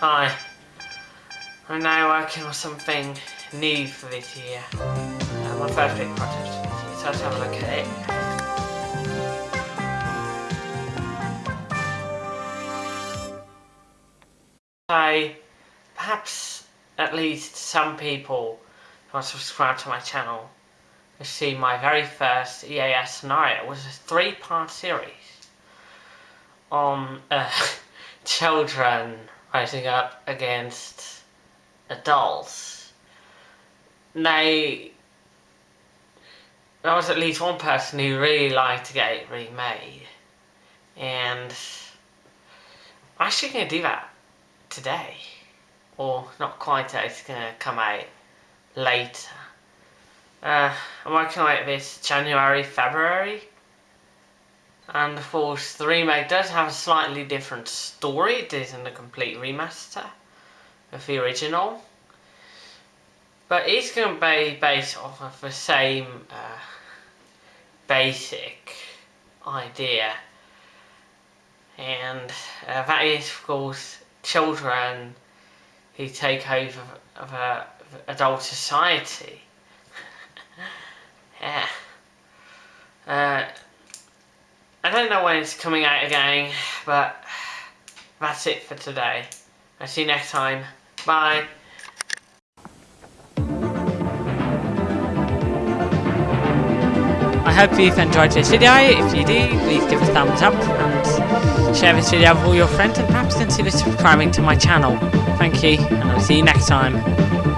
Hi. I'm now working on something new for this year. Uh, my first big project so let's have a look at it. So, perhaps at least some people who are subscribed to my channel have seen my very first EAS scenario. It was a three-part series on uh, children rising up against adults. Now, there was at least one person who really liked to get it remade, and I'm actually going to do that today. Or not quite it's going to come out later. Uh, I'm working it this January, February. And of course, the remake does have a slightly different story. It isn't a complete remaster of the original. But it's going to be based off of the same uh, basic idea. And uh, that is, of course, children who take over of a adult society. yeah. Uh, I don't know when it's coming out again, but that's it for today. I'll see you next time. Bye. I hope you've enjoyed this video. If you do, please give a thumbs up and share this video with all your friends and perhaps consider subscribing to my channel. Thank you, and I'll see you next time.